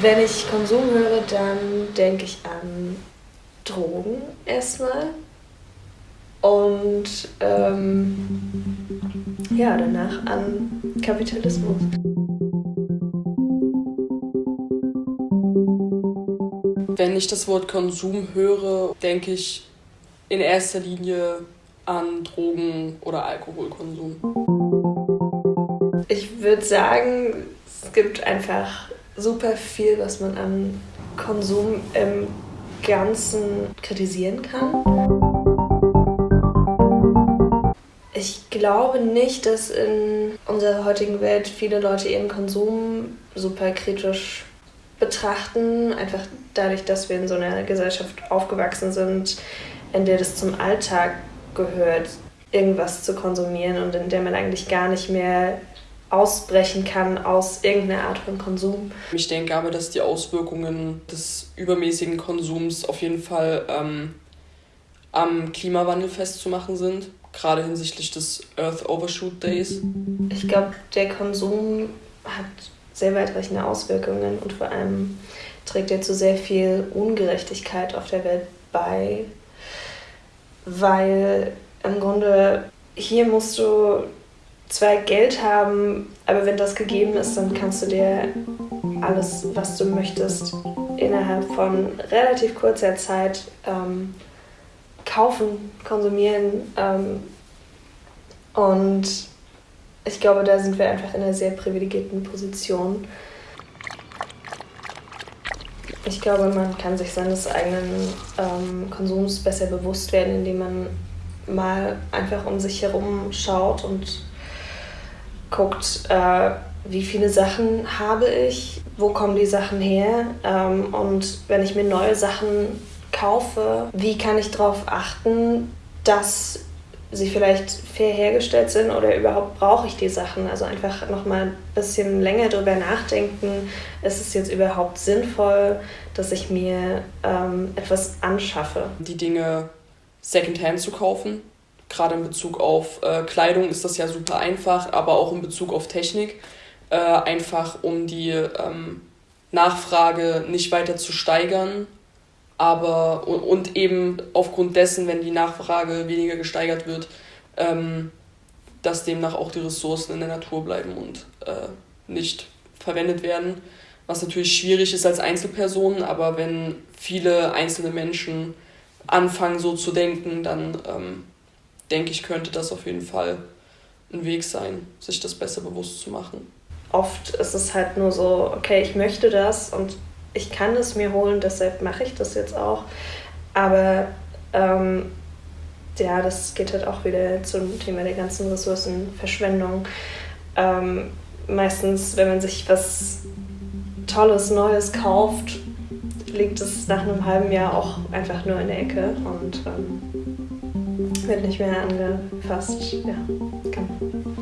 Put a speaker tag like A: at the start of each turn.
A: Wenn ich Konsum höre, dann denke ich an Drogen erstmal. Und ähm, ja, danach an Kapitalismus.
B: Wenn ich das Wort Konsum höre, denke ich in erster Linie an Drogen- oder Alkoholkonsum.
A: Ich würde sagen, es gibt einfach super viel, was man an Konsum im Ganzen kritisieren kann. Ich glaube nicht, dass in unserer heutigen Welt viele Leute ihren Konsum super kritisch betrachten, einfach dadurch, dass wir in so einer Gesellschaft aufgewachsen sind, in der das zum Alltag gehört, irgendwas zu konsumieren und in der man eigentlich gar nicht mehr ausbrechen kann aus irgendeiner Art von Konsum.
B: Ich denke aber, dass die Auswirkungen des übermäßigen Konsums auf jeden Fall ähm, am Klimawandel festzumachen sind gerade hinsichtlich des Earth Overshoot Days?
A: Ich glaube, der Konsum hat sehr weitreichende Auswirkungen und vor allem trägt er zu sehr viel Ungerechtigkeit auf der Welt bei, weil im Grunde hier musst du zwar Geld haben, aber wenn das gegeben ist, dann kannst du dir alles, was du möchtest, innerhalb von relativ kurzer Zeit ähm, kaufen, konsumieren. Ähm, und ich glaube, da sind wir einfach in einer sehr privilegierten Position. Ich glaube, man kann sich seines eigenen ähm, Konsums besser bewusst werden, indem man mal einfach um sich herum schaut und guckt, äh, wie viele Sachen habe ich, wo kommen die Sachen her ähm, und wenn ich mir neue Sachen kaufe, wie kann ich darauf achten, dass sie vielleicht fair hergestellt sind oder überhaupt brauche ich die Sachen. Also einfach nochmal ein bisschen länger drüber nachdenken, ist es jetzt überhaupt sinnvoll, dass ich mir ähm, etwas anschaffe.
B: Die Dinge secondhand zu kaufen, gerade in Bezug auf äh, Kleidung ist das ja super einfach, aber auch in Bezug auf Technik, äh, einfach um die ähm, Nachfrage nicht weiter zu steigern aber und eben aufgrund dessen, wenn die Nachfrage weniger gesteigert wird, ähm, dass demnach auch die Ressourcen in der Natur bleiben und äh, nicht verwendet werden. Was natürlich schwierig ist als Einzelperson, aber wenn viele einzelne Menschen anfangen so zu denken, dann ähm, denke ich, könnte das auf jeden Fall ein Weg sein, sich das besser bewusst zu machen.
A: Oft ist es halt nur so, okay, ich möchte das und ich kann es mir holen, deshalb mache ich das jetzt auch. Aber ähm, ja, das geht halt auch wieder zum Thema der ganzen Ressourcenverschwendung. Ähm, meistens, wenn man sich was Tolles, Neues kauft, liegt es nach einem halben Jahr auch einfach nur in der Ecke und ähm, wird nicht mehr angefasst. Ja, genau.